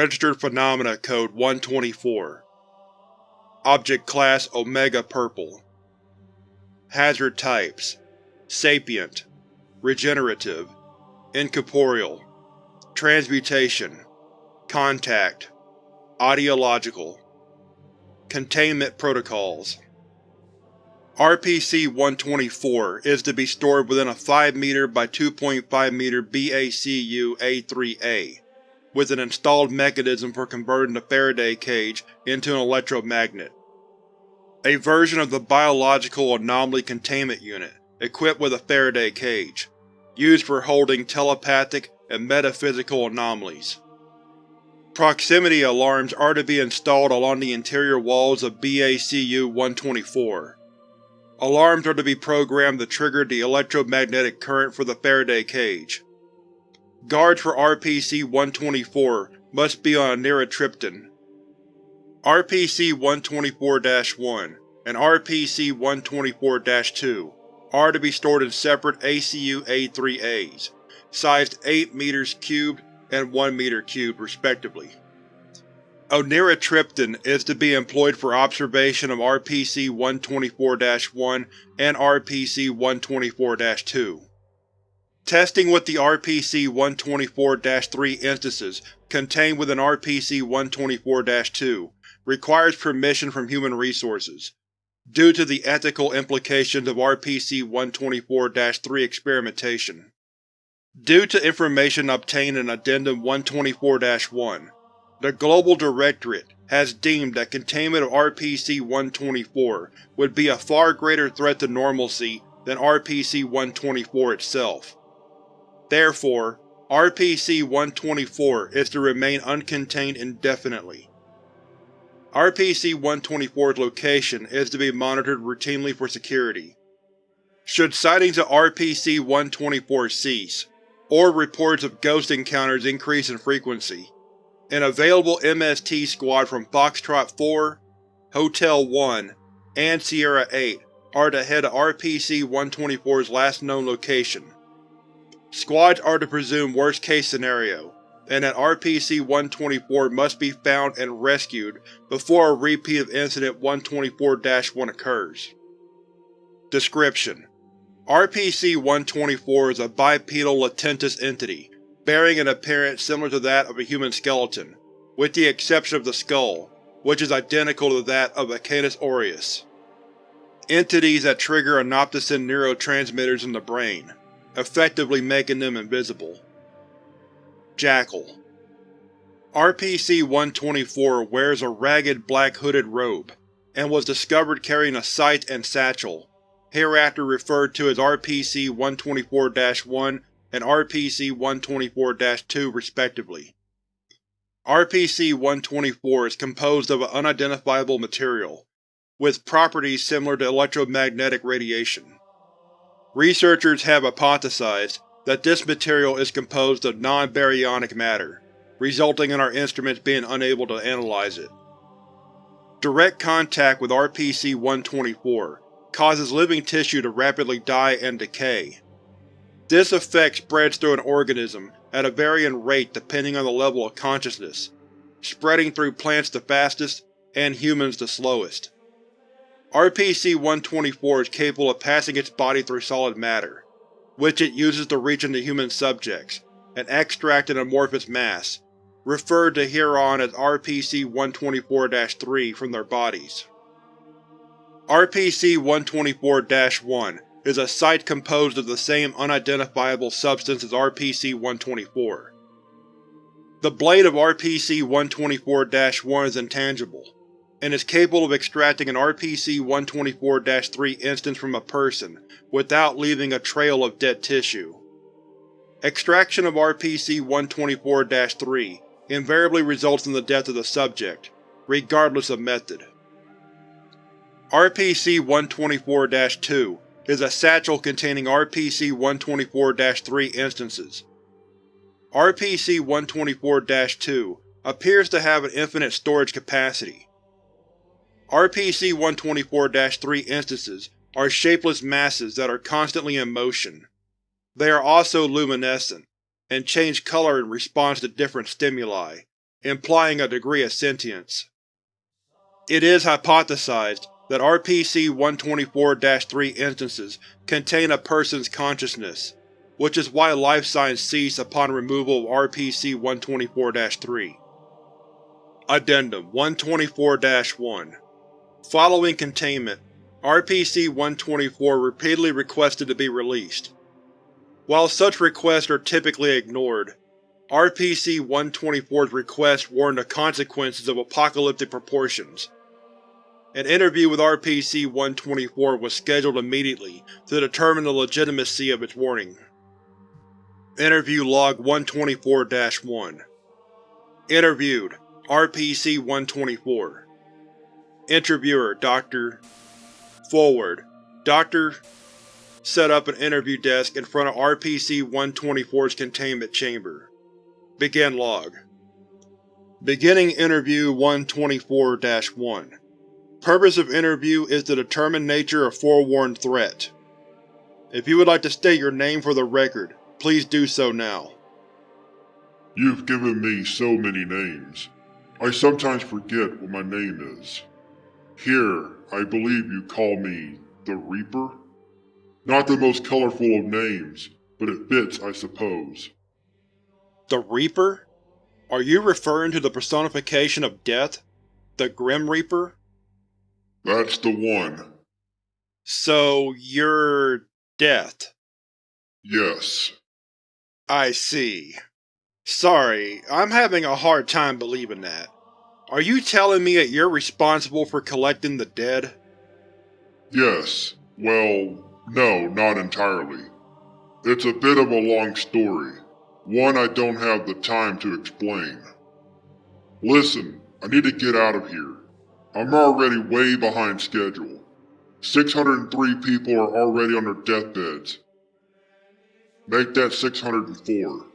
Registered Phenomena Code 124 Object Class Omega Purple. Hazard Types Sapient Regenerative Incorporeal Transmutation Contact Ideological Containment Protocols. RPC-124 is to be stored within a 5 m by 2.5 m BACU-A3A, with an installed mechanism for converting the Faraday cage into an electromagnet. A version of the Biological Anomaly Containment Unit, equipped with a Faraday cage, used for holding telepathic and metaphysical anomalies. Proximity alarms are to be installed along the interior walls of BACU-124. Alarms are to be programmed to trigger the electromagnetic current for the Faraday cage. Guards for RPC-124 must be on anitriptyline. RPC-124-1 and RPC-124-2 are to be stored in separate ACU-A3As, sized 8 meters cubed and 1 meter cubed respectively. Oniratriptan is to be employed for observation of RPC-124-1 and RPC-124-2. Testing with the RPC-124-3 instances contained within RPC-124-2 requires permission from Human Resources, due to the ethical implications of RPC-124-3 experimentation. Due to information obtained in Addendum 124-1, the Global Directorate has deemed that containment of RPC-124 would be a far greater threat to normalcy than RPC-124 itself. Therefore, RPC-124 is to remain uncontained indefinitely. RPC-124's location is to be monitored routinely for security. Should sightings of RPC-124 cease, or reports of ghost encounters increase in frequency. An available MST squad from Foxtrot 4, Hotel 1, and Sierra 8 are to head to RPC-124's last known location. Squads are to presume worst-case scenario, and that RPC-124 must be found and rescued before a repeat of Incident 124-1 occurs. Description: RPC-124 is a bipedal latentous entity, bearing an appearance similar to that of a human skeleton, with the exception of the skull, which is identical to that of a Canis aureus. Entities that trigger anoptocin neurotransmitters in the brain, effectively making them invisible. Jackal RPC-124 wears a ragged black hooded robe, and was discovered carrying a scythe and satchel, hereafter referred to as RPC-124-1 and RPC-124-2 respectively. RPC-124 is composed of an unidentifiable material, with properties similar to electromagnetic radiation. Researchers have hypothesized that this material is composed of non-baryonic matter, resulting in our instruments being unable to analyze it. Direct contact with RPC-124 causes living tissue to rapidly die and decay. This effect spreads through an organism at a varying rate depending on the level of consciousness, spreading through plants the fastest and humans the slowest. RPC-124 is capable of passing its body through solid matter, which it uses to reach into human subjects and extract an amorphous mass, referred to hereon as RPC-124-3 from their bodies. RPC-124-1 is a site composed of the same unidentifiable substance as RPC-124. The blade of RPC-124-1 is intangible, and is capable of extracting an RPC-124-3 instance from a person without leaving a trail of dead tissue. Extraction of RPC-124-3 invariably results in the death of the subject, regardless of method. RPC-124-2 is a satchel containing RPC-124-3 instances. RPC-124-2 appears to have an infinite storage capacity. RPC-124-3 instances are shapeless masses that are constantly in motion. They are also luminescent, and change color in response to different stimuli, implying a degree of sentience. It is hypothesized that RPC-124-3 instances contain a person's consciousness, which is why life signs cease upon removal of RPC-124-3. Addendum 124-1 Following containment, RPC-124 repeatedly requested to be released. While such requests are typically ignored, RPC-124's request warned of consequences of apocalyptic proportions. An interview with RPC-124 was scheduled immediately to determine the legitimacy of its warning. Interview Log 124-1 Interviewed RPC-124 Interviewer Dr. Forward Dr. set up an interview desk in front of RPC-124's containment chamber. Begin log. Beginning Interview 124-1 Purpose of interview is to determine nature of forewarned threat. If you would like to state your name for the record, please do so now. You've given me so many names. I sometimes forget what my name is. Here, I believe you call me the Reaper? Not the most colorful of names, but it fits, I suppose. The Reaper? Are you referring to the personification of death? The Grim Reaper? That's the one. So, you're… death? Yes. I see. Sorry, I'm having a hard time believing that. Are you telling me that you're responsible for collecting the dead? Yes. Well, no, not entirely. It's a bit of a long story, one I don't have the time to explain. Listen, I need to get out of here. I'm already way behind schedule. 603 people are already on their deathbeds. Make that 604.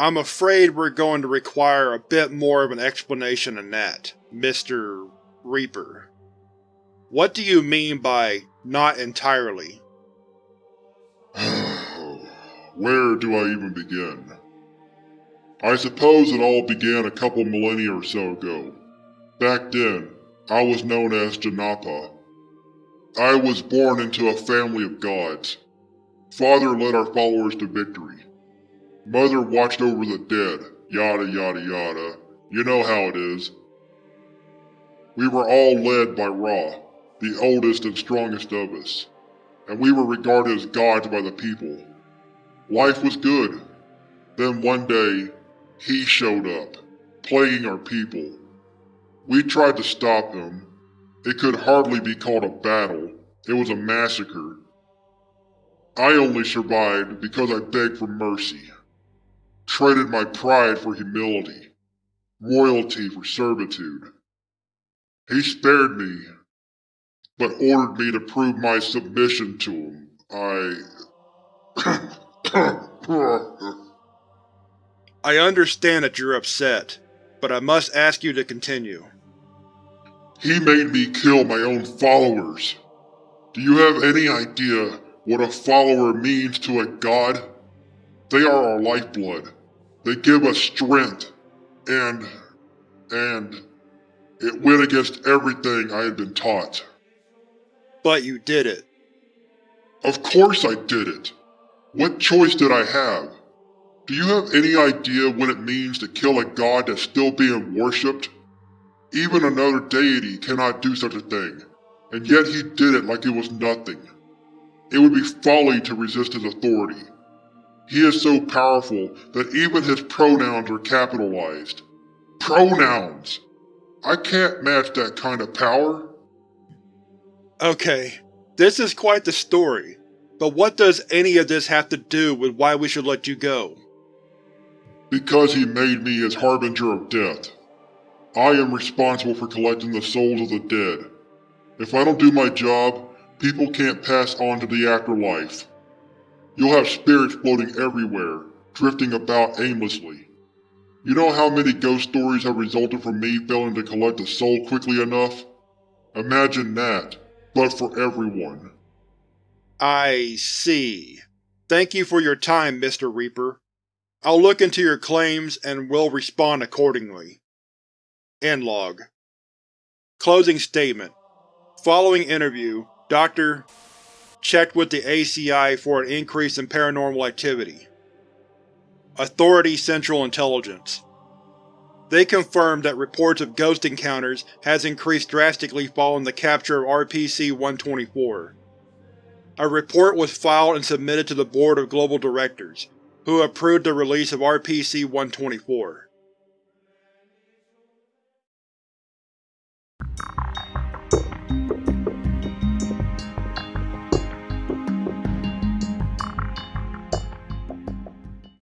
I'm afraid we're going to require a bit more of an explanation than that, Mr. Reaper. What do you mean by not entirely? Where do I even begin? I suppose it all began a couple millennia or so ago. Back then, I was known as Janapa. I was born into a family of gods. Father led our followers to victory. Mother watched over the dead, yada yada yada. You know how it is. We were all led by Ra, the oldest and strongest of us, and we were regarded as gods by the people. Life was good. Then one day, he showed up, plaguing our people. We tried to stop him. It could hardly be called a battle. It was a massacre. I only survived because I begged for mercy. Traded my pride for humility. Royalty for servitude. He spared me, but ordered me to prove my submission to him. I... I understand that you're upset, but I must ask you to continue. He made me kill my own followers. Do you have any idea what a follower means to a god? They are our lifeblood. They give us strength. And... and... It went against everything I had been taught. But you did it. Of course I did it. What choice did I have? Do you have any idea what it means to kill a god that's still being worshipped? Even another deity cannot do such a thing, and yet he did it like it was nothing. It would be folly to resist his authority. He is so powerful that even his pronouns are capitalized. Pronouns! I can't match that kind of power. Okay, this is quite the story, but what does any of this have to do with why we should let you go? Because he made me his harbinger of death. I am responsible for collecting the souls of the dead. If I don't do my job, people can't pass on to the afterlife. You'll have spirits floating everywhere, drifting about aimlessly. You know how many ghost stories have resulted from me failing to collect a soul quickly enough? Imagine that, but for everyone. I see. Thank you for your time, Mr. Reaper. I'll look into your claims and will respond accordingly. End log. Closing statement. Following interview, Dr. checked with the ACI for an increase in paranormal activity. Authority Central Intelligence They confirmed that reports of ghost encounters has increased drastically following the capture of RPC-124. A report was filed and submitted to the Board of Global Directors, who approved the release of RPC-124.